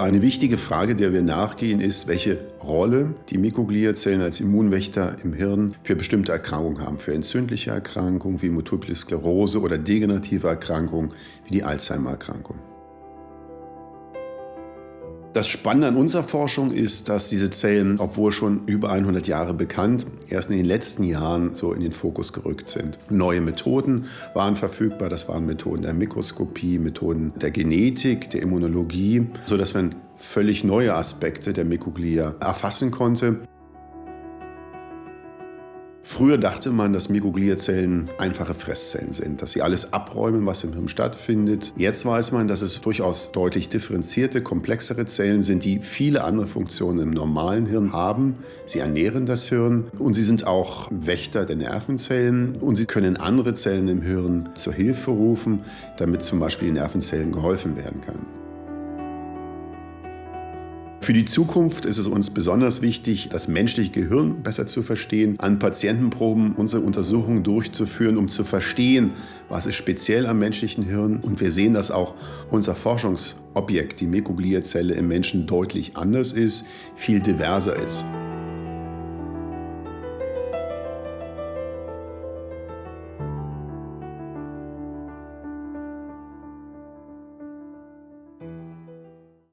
Eine wichtige Frage, der wir nachgehen, ist, welche Rolle die Mikrogliazellen als Immunwächter im Hirn für bestimmte Erkrankungen haben. Für entzündliche Erkrankungen wie Multiple Sklerose oder degenerative Erkrankungen wie die Alzheimer-Erkrankung. Das Spannende an unserer Forschung ist, dass diese Zellen, obwohl schon über 100 Jahre bekannt, erst in den letzten Jahren so in den Fokus gerückt sind. Neue Methoden waren verfügbar, das waren Methoden der Mikroskopie, Methoden der Genetik, der Immunologie, sodass man völlig neue Aspekte der Mikroglia erfassen konnte. Früher dachte man, dass Mikrogliazellen einfache Fresszellen sind, dass sie alles abräumen, was im Hirn stattfindet. Jetzt weiß man, dass es durchaus deutlich differenzierte, komplexere Zellen sind, die viele andere Funktionen im normalen Hirn haben. Sie ernähren das Hirn und sie sind auch Wächter der Nervenzellen und sie können andere Zellen im Hirn zur Hilfe rufen, damit zum Beispiel den Nervenzellen geholfen werden kann. Für die Zukunft ist es uns besonders wichtig, das menschliche Gehirn besser zu verstehen, an Patientenproben unsere Untersuchungen durchzuführen, um zu verstehen, was ist speziell am menschlichen Hirn. Und wir sehen, dass auch unser Forschungsobjekt, die Mikrogliazelle im Menschen, deutlich anders ist, viel diverser ist.